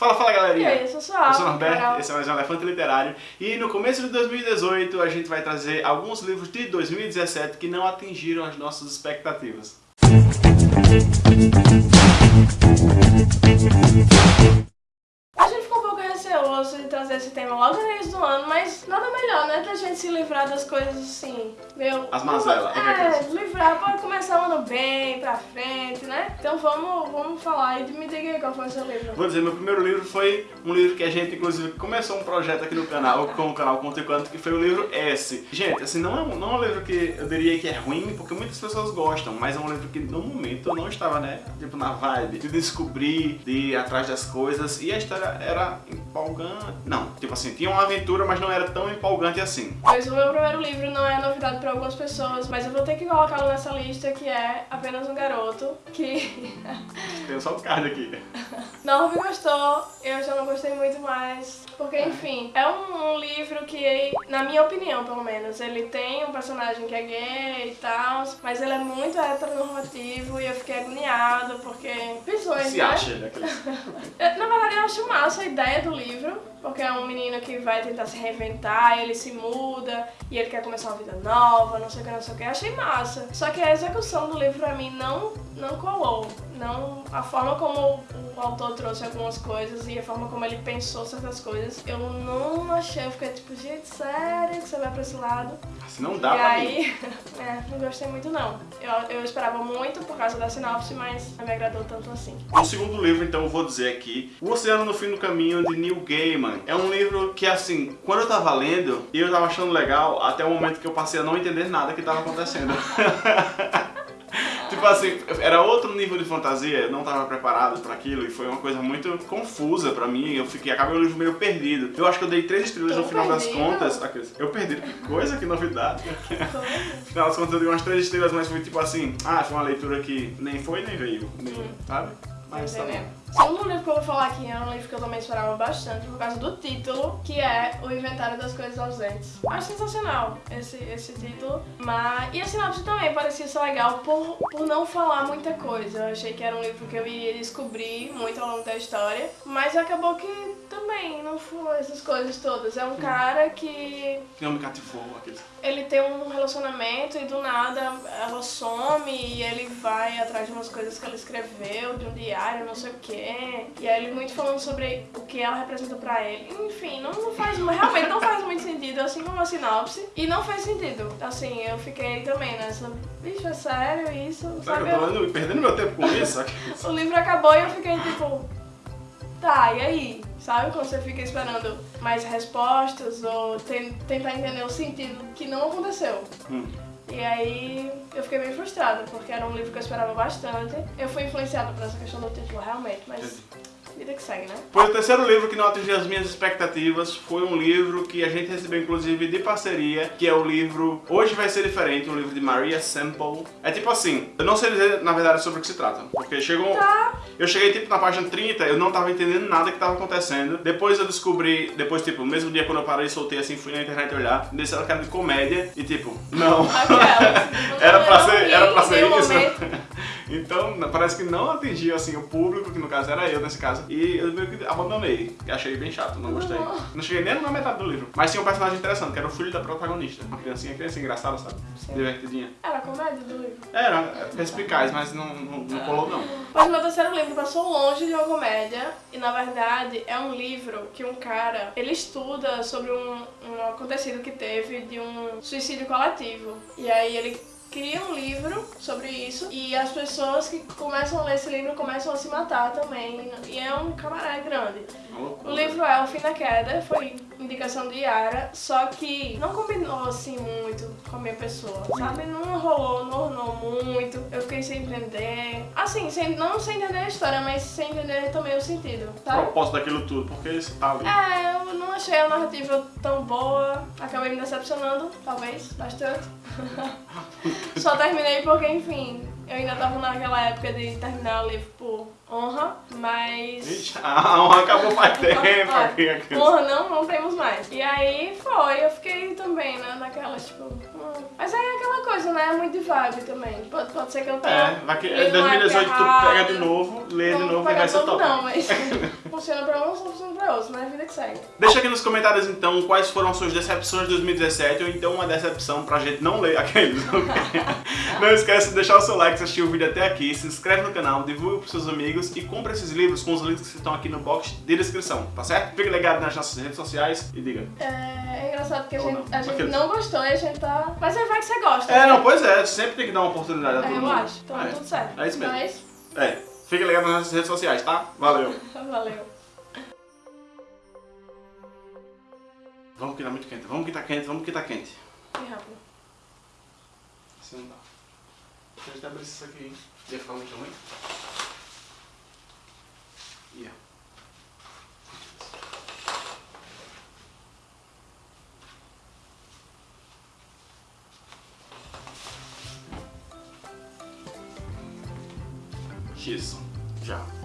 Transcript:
Fala, fala E galerinha! aí, eu sou sua Eu sou Norberto, esse é mais um Elefante Literário e no começo de 2018 a gente vai trazer alguns livros de 2017 que não atingiram as nossas expectativas. A gente ficou um pouco receoso de trazer esse tema logo no início do ano, mas nada melhor, né? Da gente se livrar das coisas assim, meu... As mazelas, É, coisa. livrar para começar o ano bem, pra frente, né? Então vamos, vamos falar e me diga aí qual foi o seu livro. Vou dizer, meu primeiro livro foi um livro que a gente, inclusive, começou um projeto aqui no canal, com o canal Conto e Quanto, que foi o livro S. Gente, assim, não é, um, não é um livro que eu diria que é ruim, porque muitas pessoas gostam, mas é um livro que no momento eu não estava, né, tipo, na vibe de descobrir, de ir atrás das coisas, e a história era empolgante. Não, tipo assim, tinha uma aventura, mas não era tão empolgante assim. Pois o meu primeiro livro não é novidade para algumas pessoas, mas eu vou ter que colocá-lo nessa lista que é Apenas um Garoto, que Tem só o card aqui. Norby gostou, eu já não gostei muito mais. Porque, enfim, é um, um livro que, na minha opinião, pelo menos, ele tem um personagem que é gay e tal, mas ele é muito heteronormativo e eu fiquei agoniada porque. Pessoas, Se né? acha, né? Na verdade, eu acho massa a ideia do livro, porque é um menino que vai tentar se reinventar, ele se muda e ele quer começar uma vida nova, não sei o que, não sei o que. Achei massa. Só que a execução do livro pra mim não, não colou. Não, a forma como o autor trouxe algumas coisas e a forma como ele pensou certas coisas, eu não achei. Eu fiquei tipo, gente, sério que você vai pra esse lado? Assim, não dá e pra mim. aí, é, não gostei muito não. Eu, eu esperava muito por causa da sinopse, mas não me agradou tanto assim. O segundo livro, então, eu vou dizer aqui, O Oceano no Fim do Caminho, de Neil Gaiman. É um livro que, assim, quando eu tava lendo, eu tava achando legal, até o momento que eu passei a não entender nada que tava acontecendo. Tipo assim, era outro nível de fantasia, eu não tava preparado pra aquilo e foi uma coisa muito confusa pra mim. Eu fiquei, acabei o livro meio perdido. Eu acho que eu dei três estrelas Tô no final das contas. Eu perdi, que coisa, que novidade. No final das contas eu dei umas três estrelas, mas foi tipo assim, ah, foi uma leitura que nem foi nem veio, nem, sabe? Mas tá bom. O segundo livro que eu vou falar aqui é um livro que eu também esperava bastante por causa do título, que é O Inventário das Coisas Ausentes. Acho sensacional esse, esse título, mas... E a sinopse também parecia ser legal por, por não falar muita coisa. Eu achei que era um livro que eu iria descobrir muito ao longo da história, mas acabou que também não foi essas coisas todas. É um cara que Não me cativou aqueles. ele tem um relacionamento e do nada ela some e ele vai atrás de umas coisas que ela escreveu, de um diário, não sei o quê. E aí ele muito falando sobre o que ela representa pra ele. Enfim, não, não faz, realmente não faz muito sentido, assim como a sinopse. E não faz sentido. Assim, eu fiquei também nessa, bicho, é sério isso? Será Sabe? eu tô perdendo meu tempo com isso? O livro acabou e eu fiquei tipo, tá, e aí? Sabe quando você fica esperando mais respostas ou ten- tentar entender o sentido que não aconteceu? Hum. E aí eu fiquei bem frustrada, porque era um livro que eu esperava bastante. Eu fui influenciada por essa questão do título realmente, mas vida que segue, né? Pois o terceiro livro que não atingiu as minhas expectativas foi um livro que a gente recebeu inclusive de parceria, que é o livro Hoje Vai Ser Diferente, um livro de Maria Semple. É tipo assim, eu não sei dizer na verdade sobre o que se trata, porque chegou... Tá. Eu cheguei tipo na página 30, eu não tava entendendo nada que tava acontecendo. Depois eu descobri, depois tipo, no mesmo dia quando eu parei e soltei assim, fui na internet olhar, que era de comédia e tipo, não. Aquela. Era pra ser, era pra ser isso. Então, parece que não atingiu assim o público, que no caso era eu nesse caso. E eu meio que abandonei. que Achei bem chato, não gostei. Não. Não cheguei nem na metade do livro. Mas tinha um personagem interessante, que era o filho da protagonista. Uma criancinha, criancinha engraçada, sabe? Sim. Divertidinha. Era comédia do livro. Era, é perspicaz, mas não, não, não colou não. Mas meu terceiro livro passou longe de uma comédia e na verdade é um livro que um cara ele estuda sobre um, um acontecido que teve de um suicídio coletivo e aí ele cria um livro sobre isso e as pessoas que começam a ler esse livro começam a se matar também e é um camarada grande. O livro é O Fim da Queda, foi indicação de Yara, só que não combinou assim muito com a minha pessoa, sabe? Não rolou, não ornou muito, eu fiquei sem entender. Assim, sem, não sem entender a história, mas sem entender também o sentido, O sabe? propósito daquilo tudo, porque isso tá ali. É, achei a narrativa tão boa, acabei me decepcionando, talvez, bastante. Só terminei porque, enfim, eu ainda tava naquela época de terminar o livro por honra, mas. Ixi, a honra acabou faz tempo aqui. Honra não, não temos mais. E aí foi, eu fiquei também, né, naquela, tipo. hum. Mas aí é aquela né? É muito vibe também. Pode, pode ser que eu tenha. É, vai que lido em 2018 uma tu pega de novo, lê de Não novo e vai ser top. Não, mas funciona pra uns, funciona pra outros, né? Vida que segue. Deixa aqui nos comentários então quais foram as suas decepções de 2017 ou então uma decepção pra gente não ler aqueles. não esquece de deixar o seu like se assistiu o vídeo até aqui, se inscreve no canal, divulga pros seus amigos e compra esses livros com os links que estão aqui no box de descrição, tá certo? Fique ligado nas nossas redes sociais e diga. É, é engraçado que a Ou gente, não. a gente não gostou e a gente tá. Mas aí vai que você gosta. É, né? não, pois é, sempre tem que dar uma oportunidade a É, todo eu mundo. acho. Então é. tudo certo. É isso mesmo. Mas, É, fique ligado nas nossas redes sociais, tá? Valeu. valeu. Vamos que tá muito quente, vamos que tá quente, vamos que tá quente. Que rápido. Assim não dá. Deixa eu até abrir isso aqui, ia ficar muito ruim. Ia. Isso, já.